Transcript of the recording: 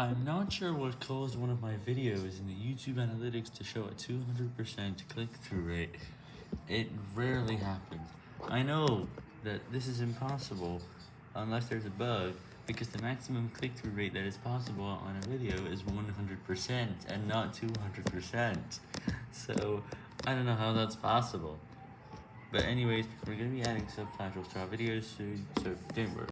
I'm not sure what caused one of my videos in the YouTube analytics to show a 200% click-through rate. It rarely happens. I know that this is impossible unless there's a bug, because the maximum click-through rate that is possible on a video is 100% and not 200%. So, I don't know how that's possible. But anyways, we're going to be adding subtitles to our videos soon, so don't worry.